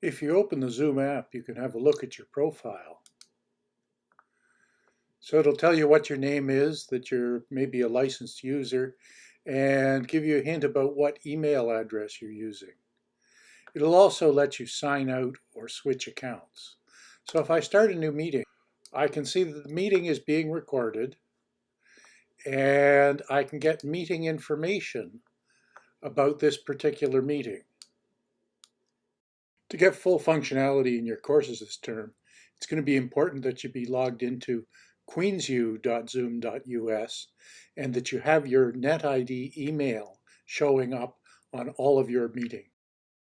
If you open the Zoom app, you can have a look at your profile. So it'll tell you what your name is, that you're maybe a licensed user, and give you a hint about what email address you're using. It'll also let you sign out or switch accounts. So if I start a new meeting, I can see that the meeting is being recorded and I can get meeting information about this particular meeting. To get full functionality in your courses this term, it's going to be important that you be logged into queensu.zoom.us and that you have your NetID email showing up on all of your meetings.